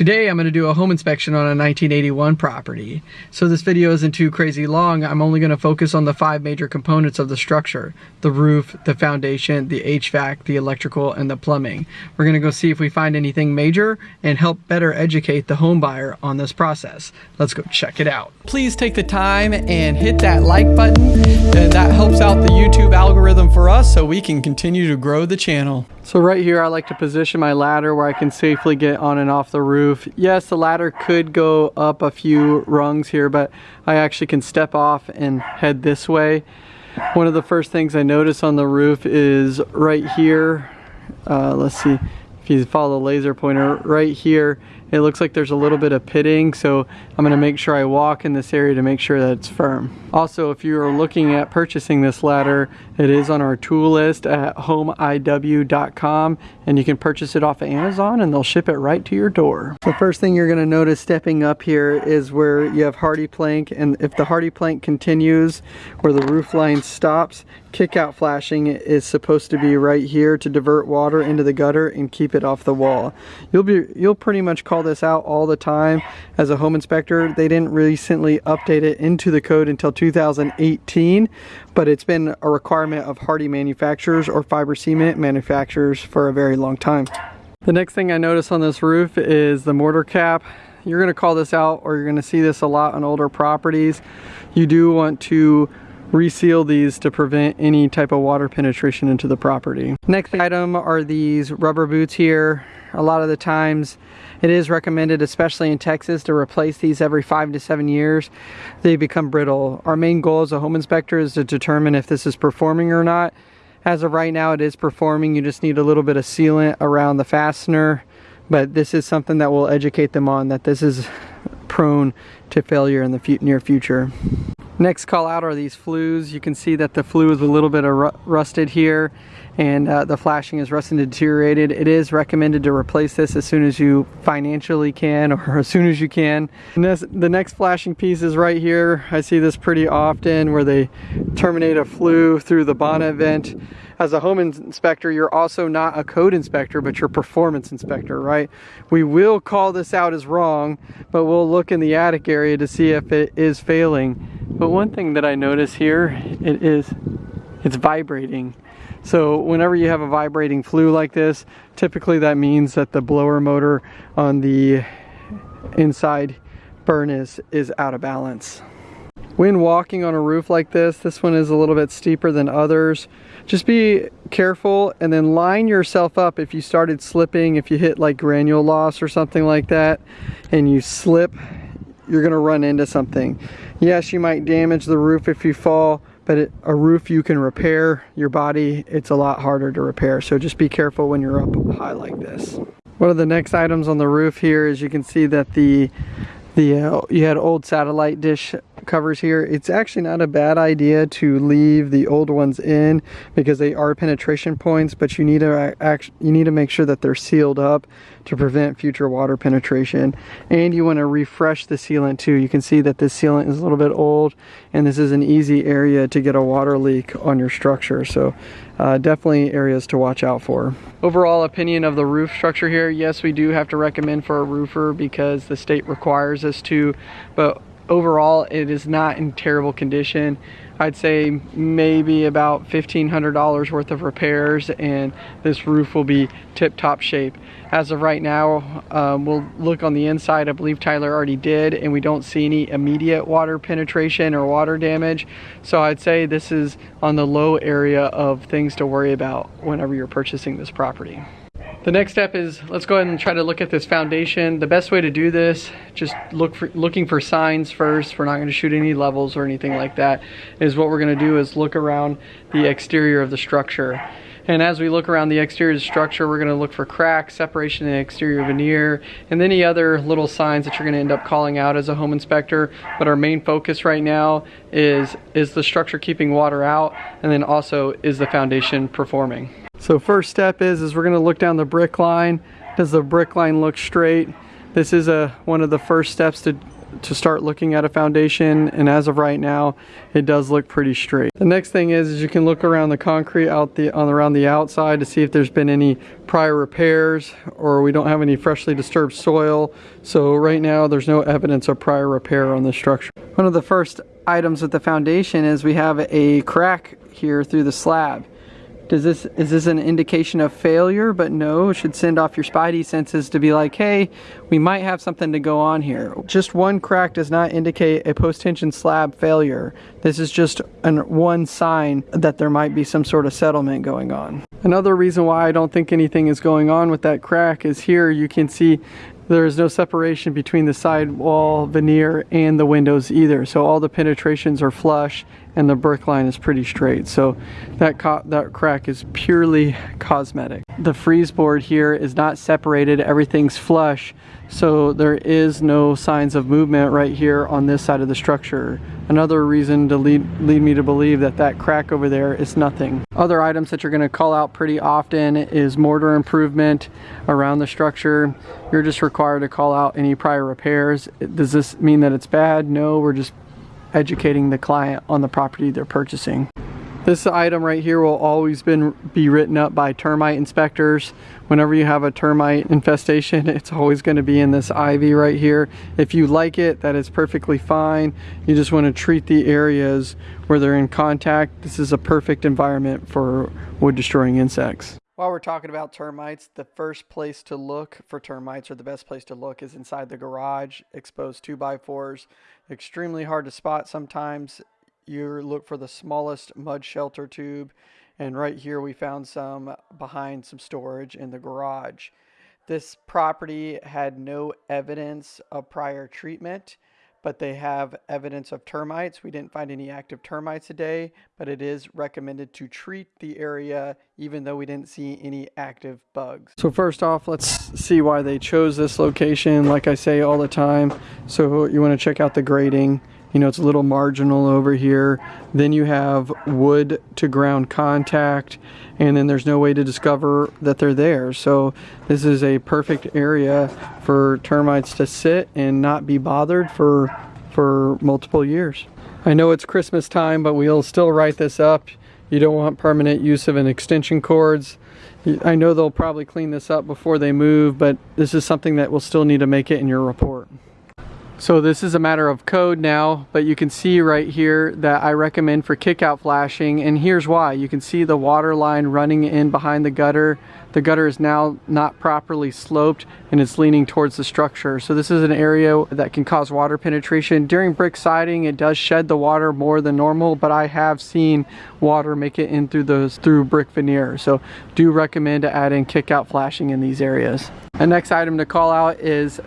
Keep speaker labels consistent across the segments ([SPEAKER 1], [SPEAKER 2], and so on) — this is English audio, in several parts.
[SPEAKER 1] Today I'm going to do a home inspection on a 1981 property. So this video isn't too crazy long, I'm only going to focus on the five major components of the structure. The roof, the foundation, the HVAC, the electrical, and the plumbing. We're going to go see if we find anything major and help better educate the home buyer on this process. Let's go check it out. Please take the time and hit that like button and that helps out the YouTube algorithm for us so we can continue to grow the channel. So right here I like to position my ladder where I can safely get on and off the roof. Yes, the ladder could go up a few rungs here, but I actually can step off and head this way. One of the first things I notice on the roof is right here, uh, let's see, if you follow the laser pointer, right here it looks like there's a little bit of pitting, so I'm gonna make sure I walk in this area to make sure that it's firm. Also, if you are looking at purchasing this ladder, it is on our tool list at homeiw.com and you can purchase it off of Amazon and they'll ship it right to your door. The first thing you're gonna notice stepping up here is where you have HardiePlank, and if the HardiePlank continues where the roof line stops, kick out flashing is supposed to be right here to divert water into the gutter and keep it off the wall. You'll be you'll pretty much call this out all the time as a home inspector. They didn't recently update it into the code until 2018, but it's been a requirement of Hardie manufacturers or fiber cement manufacturers for a very long time. The next thing I notice on this roof is the mortar cap. You're gonna call this out or you're gonna see this a lot on older properties. You do want to reseal these to prevent any type of water penetration into the property. Next item are these rubber boots here. A lot of the times it is recommended, especially in Texas, to replace these every five to seven years. They become brittle. Our main goal as a home inspector is to determine if this is performing or not. As of right now, it is performing. You just need a little bit of sealant around the fastener, but this is something that will educate them on that this is prone to failure in the near future. Next call out are these flues. You can see that the flue is a little bit rusted here and uh, the flashing is rusted and deteriorated. It is recommended to replace this as soon as you financially can or as soon as you can. This, the next flashing piece is right here. I see this pretty often where they terminate a flue through the bonnet vent as a home inspector, you're also not a code inspector, but you're performance inspector, right? We will call this out as wrong, but we'll look in the attic area to see if it is failing. But one thing that I notice here, it is, it's vibrating. So whenever you have a vibrating flue like this, typically that means that the blower motor on the inside furnace is out of balance. When walking on a roof like this, this one is a little bit steeper than others just be careful and then line yourself up if you started slipping, if you hit like granule loss or something like that and you slip, you're gonna run into something. Yes, you might damage the roof if you fall, but a roof you can repair, your body, it's a lot harder to repair. So just be careful when you're up high like this. One of the next items on the roof here is you can see that the the uh, you had old satellite dish covers here. It's actually not a bad idea to leave the old ones in because they are penetration points but you need to you need to make sure that they're sealed up to prevent future water penetration. And you want to refresh the sealant too. You can see that this sealant is a little bit old and this is an easy area to get a water leak on your structure. So uh, definitely areas to watch out for. Overall opinion of the roof structure here, yes we do have to recommend for a roofer because the state requires us to, but overall it is not in terrible condition. I'd say maybe about $1,500 worth of repairs and this roof will be tip-top shape. As of right now, um, we'll look on the inside. I believe Tyler already did and we don't see any immediate water penetration or water damage. So I'd say this is on the low area of things to worry about whenever you're purchasing this property. The next step is let's go ahead and try to look at this foundation. The best way to do this, just look for looking for signs first. We're not going to shoot any levels or anything like that. Is what we're going to do is look around the exterior of the structure. And as we look around the exterior of the structure, we're going to look for cracks, separation in the exterior veneer, and any other little signs that you're going to end up calling out as a home inspector. But our main focus right now is, is the structure keeping water out, and then also is the foundation performing. So first step is, is we're gonna look down the brick line. Does the brick line look straight? This is a one of the first steps to to start looking at a foundation and as of right now it does look pretty straight. The next thing is, is you can look around the concrete out the on around the outside to see if there's been any prior repairs or we don't have any freshly disturbed soil. So right now there's no evidence of prior repair on the structure. One of the first items with the foundation is we have a crack here through the slab. Does this is this an indication of failure? But no, it should send off your spidey senses to be like, hey, we might have something to go on here. Just one crack does not indicate a post-tension slab failure. This is just an one sign that there might be some sort of settlement going on. Another reason why I don't think anything is going on with that crack is here you can see there is no separation between the sidewall veneer and the windows either. So all the penetrations are flush and the brick line is pretty straight. So that, that crack is purely cosmetic. The frieze board here is not separated, everything's flush. So there is no signs of movement right here on this side of the structure. Another reason to lead, lead me to believe that that crack over there is nothing. Other items that you're gonna call out pretty often is mortar improvement around the structure. You're just required to call out any prior repairs. Does this mean that it's bad? No, we're just educating the client on the property they're purchasing. This item right here will always been, be written up by termite inspectors. Whenever you have a termite infestation, it's always going to be in this ivy right here. If you like it, that is perfectly fine. You just want to treat the areas where they're in contact. This is a perfect environment for wood destroying insects. While we're talking about termites, the first place to look for termites or the best place to look is inside the garage, exposed 2x4s. Extremely hard to spot sometimes you look for the smallest mud shelter tube and right here we found some behind some storage in the garage. This property had no evidence of prior treatment, but they have evidence of termites. We didn't find any active termites today, but it is recommended to treat the area even though we didn't see any active bugs. So first off, let's see why they chose this location. Like I say all the time, so you want to check out the grading you know, it's a little marginal over here. Then you have wood to ground contact, and then there's no way to discover that they're there. So this is a perfect area for termites to sit and not be bothered for, for multiple years. I know it's Christmas time, but we'll still write this up. You don't want permanent use of an extension cords. I know they'll probably clean this up before they move, but this is something that will still need to make it in your report. So this is a matter of code now, but you can see right here that I recommend for kickout flashing, and here's why. You can see the water line running in behind the gutter. The gutter is now not properly sloped and it's leaning towards the structure. So this is an area that can cause water penetration. During brick siding, it does shed the water more than normal, but I have seen water make it in through those through brick veneer. So do recommend to add in kickout flashing in these areas. The next item to call out is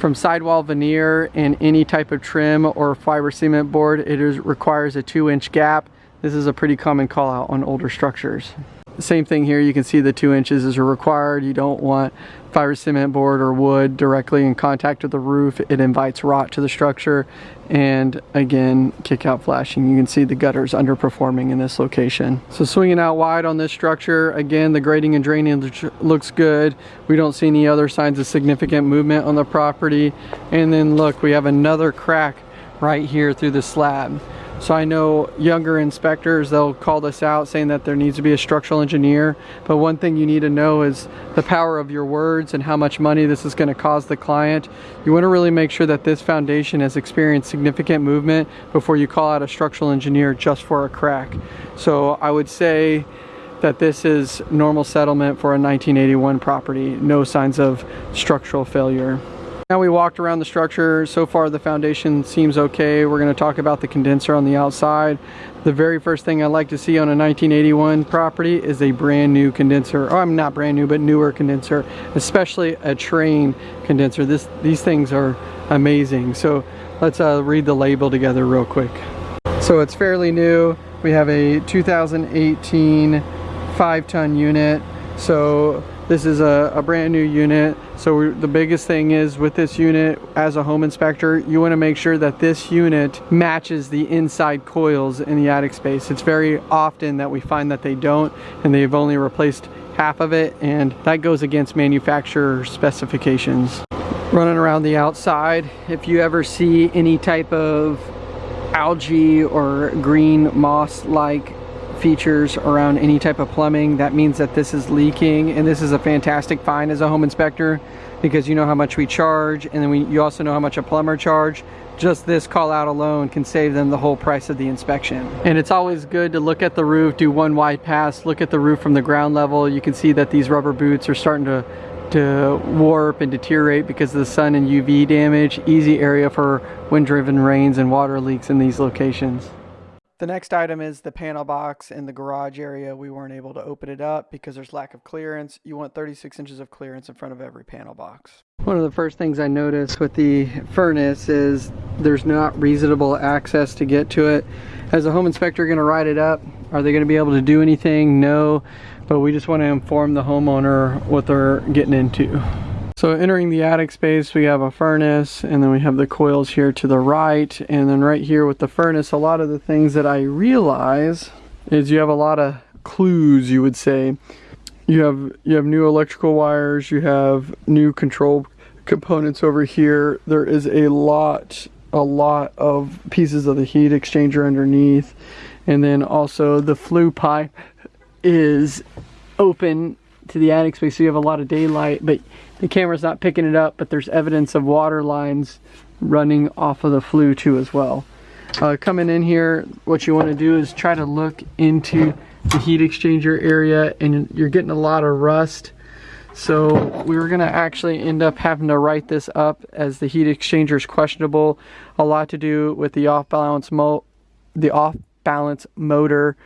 [SPEAKER 1] from sidewall veneer and any type of trim or fiber cement board, it is, requires a two inch gap. This is a pretty common call out on older structures. Same thing here, you can see the two inches is required. You don't want fiber cement board or wood directly in contact with the roof. It invites rot to the structure. And again, kick out flashing. You can see the gutters underperforming in this location. So swinging out wide on this structure, again, the grading and draining looks good. We don't see any other signs of significant movement on the property. And then look, we have another crack right here through the slab. So I know younger inspectors, they'll call this out saying that there needs to be a structural engineer. But one thing you need to know is the power of your words and how much money this is gonna cause the client. You wanna really make sure that this foundation has experienced significant movement before you call out a structural engineer just for a crack. So I would say that this is normal settlement for a 1981 property, no signs of structural failure. Now we walked around the structure. So far the foundation seems okay. We're going to talk about the condenser on the outside. The very first thing I like to see on a 1981 property is a brand new condenser. Oh, I'm not brand new, but newer condenser, especially a Trane condenser. This, these things are amazing. So let's uh, read the label together real quick. So it's fairly new. We have a 2018 five ton unit. So this is a, a brand new unit. So the biggest thing is with this unit as a home inspector, you wanna make sure that this unit matches the inside coils in the attic space. It's very often that we find that they don't and they've only replaced half of it and that goes against manufacturer specifications. running around the outside. If you ever see any type of algae or green moss-like features around any type of plumbing, that means that this is leaking and this is a fantastic find as a home inspector because you know how much we charge and then we, you also know how much a plumber charge. Just this call out alone can save them the whole price of the inspection. And it's always good to look at the roof, do one wide pass, look at the roof from the ground level. You can see that these rubber boots are starting to to warp and deteriorate because of the sun and UV damage. Easy area for wind-driven rains and water leaks in these locations. The next item is the panel box in the garage area. We weren't able to open it up because there's lack of clearance. You want 36 inches of clearance in front of every panel box. One of the first things I noticed with the furnace is there's not reasonable access to get to it. As a home inspector going to ride it up, are they going to be able to do anything? No, but we just want to inform the homeowner what they're getting into. So entering the attic space, we have a furnace and then we have the coils here to the right. And then right here with the furnace, a lot of the things that I realize is you have a lot of clues, you would say. You have, you have new electrical wires, you have new control components over here. There is a lot, a lot of pieces of the heat exchanger underneath. And then also the flue pipe is open to the attic space so you have a lot of daylight but the camera's not picking it up but there's evidence of water lines running off of the flue too as well. Uh, coming in here what you want to do is try to look into the heat exchanger area and you're getting a lot of rust. So we were going to actually end up having to write this up as the heat exchanger is questionable. A lot to do with the off balance mo the off balance motor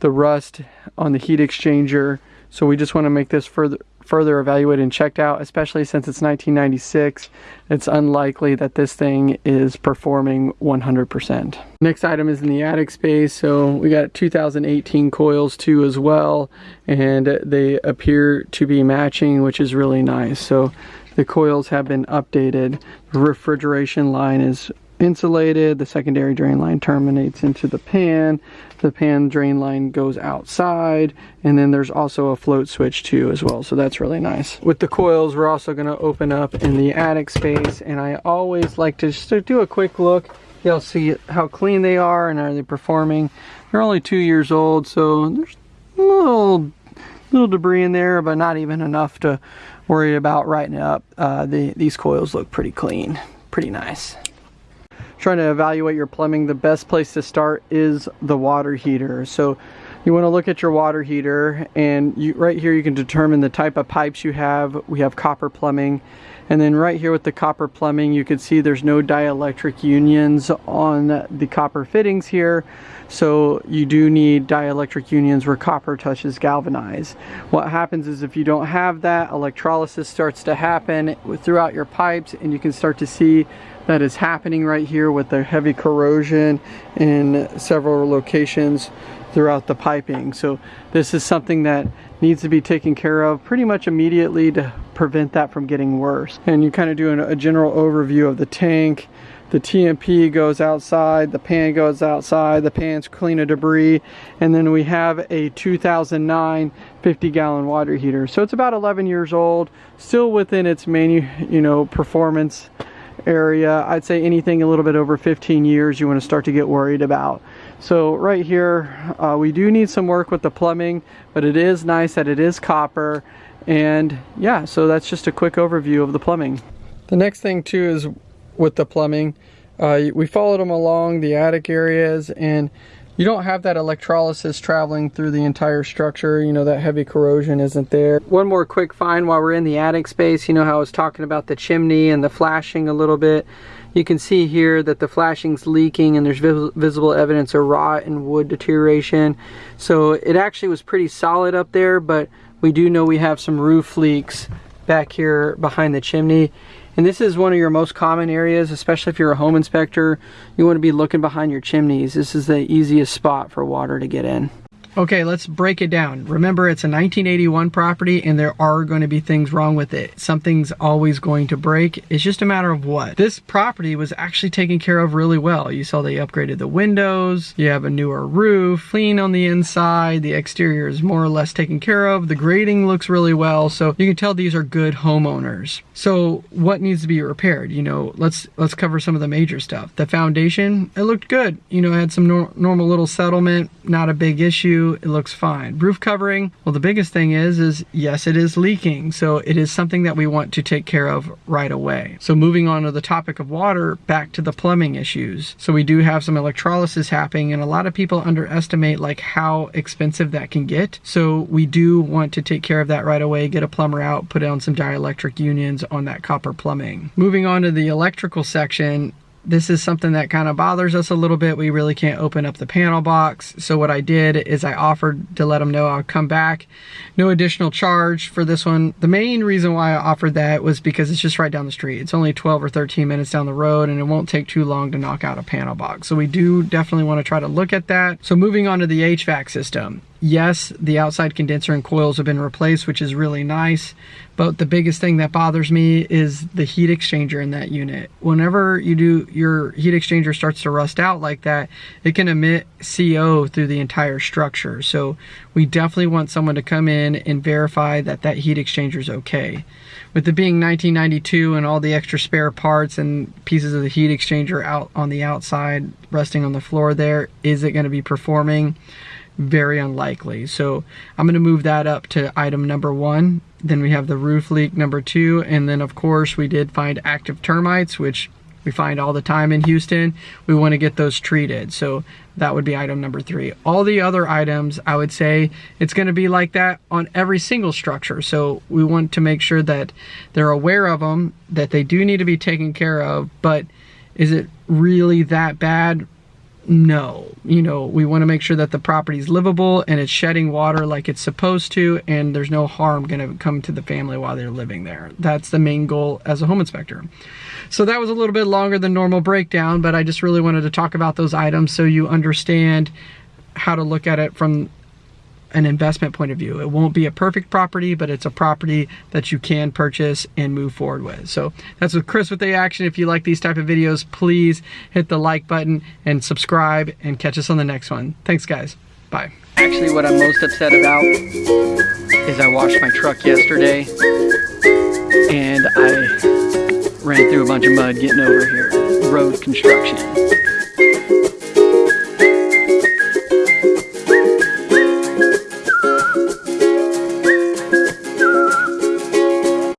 [SPEAKER 1] the rust on the heat exchanger. So we just want to make this further further evaluated and checked out, especially since it's 1996. It's unlikely that this thing is performing 100%. Next item is in the attic space. So we got 2018 coils too as well, and they appear to be matching, which is really nice. So the coils have been updated. The refrigeration line is insulated. The secondary drain line terminates into the pan. The pan drain line goes outside. And then there's also a float switch too as well. So that's really nice. With the coils, we're also going to open up in the attic space. And I always like to just do a quick look. You'll see how clean they are and are they performing. They're only two years old. So there's a little, little debris in there, but not even enough to worry about writing up. Uh, the, these coils look pretty clean. Pretty nice trying to evaluate your plumbing, the best place to start is the water heater. So you want to look at your water heater and you, right here you can determine the type of pipes you have. We have copper plumbing. And then right here with the copper plumbing, you can see there's no dielectric unions on the copper fittings here. So you do need dielectric unions where copper touches galvanized. What happens is if you don't have that, electrolysis starts to happen throughout your pipes and you can start to see that is happening right here with the heavy corrosion in several locations throughout the piping. So this is something that needs to be taken care of pretty much immediately to prevent that from getting worse. And you kind of do a general overview of the tank. The T&P goes outside, the pan goes outside, the pan's clean of debris, and then we have a 2009 50 gallon water heater. So it's about 11 years old, still within its manu you know, performance area. I'd say anything a little bit over 15 years you want to start to get worried about. So right here, uh, we do need some work with the plumbing, but it is nice that it is copper. And yeah, so that's just a quick overview of the plumbing. The next thing too is with the plumbing. Uh, we followed them along the attic areas and you don't have that electrolysis traveling through the entire structure. You know, that heavy corrosion isn't there. One more quick find while we're in the attic space. You know how I was talking about the chimney and the flashing a little bit. You can see here that the flashing's leaking and there's vis visible evidence of rot and wood deterioration. So it actually was pretty solid up there, but we do know we have some roof leaks back here behind the chimney. And this is one of your most common areas, especially if you're a home inspector. You want to be looking behind your chimneys. This is the easiest spot for water to get in. Okay, let's break it down. Remember, it's a 1981 property and there are going to be things wrong with it. Something's always going to break. It's just a matter of what. This property was actually taken care of really well. You saw they upgraded the windows, you have a newer roof, clean on the inside, the exterior is more or less taken care of, the grading looks really well, so you can tell these are good homeowners. So what needs to be repaired? You know, let's let's cover some of the major stuff. The foundation, it looked good. You know, had some nor normal little settlement, not a big issue it looks fine. Roof covering, well the biggest thing is, is yes it is leaking, so it is something that we want to take care of right away. So moving on to the topic of water, back to the plumbing issues. So we do have some electrolysis happening and a lot of people underestimate like how expensive that can get. So we do want to take care of that right away, get a plumber out, put on some dielectric unions on that copper plumbing. Moving on to the electrical section, this is something that kind of bothers us a little bit. We really can't open up the panel box. So what I did is I offered to let them know I'll come back. No additional charge for this one. The main reason why I offered that was because it's just right down the street. It's only 12 or 13 minutes down the road and it won't take too long to knock out a panel box. So we do definitely want to try to look at that. So moving on to the HVAC system. Yes, the outside condenser and coils have been replaced, which is really nice. But the biggest thing that bothers me is the heat exchanger in that unit. Whenever you do your heat exchanger starts to rust out like that, it can emit CO through the entire structure. So we definitely want someone to come in and verify that that heat exchanger is okay. With it being 1992 and all the extra spare parts and pieces of the heat exchanger out on the outside resting on the floor there, is it going to be performing? Very unlikely. So I'm going to move that up to item number one. Then we have the roof leak number two. And then of course we did find active termites, which we find all the time in Houston. We want to get those treated. So that would be item number three. All the other items, I would say it's going to be like that on every single structure. So we want to make sure that they're aware of them, that they do need to be taken care of, but is it really that bad? No. You know we want to make sure that the property is livable and it's shedding water like it's supposed to and there's no harm going to come to the family while they're living there. That's the main goal as a home inspector. So that was a little bit longer than normal breakdown but i just really wanted to talk about those items so you understand how to look at it from an investment point of view. It won't be a perfect property, but it's a property that you can purchase and move forward with. So that's with Chris with the action. If you like these type of videos, please hit the like button and subscribe and catch us on the next one. Thanks guys. Bye. Actually what I'm most upset about is I washed my truck yesterday and I ran through a bunch of mud getting over here. Road construction.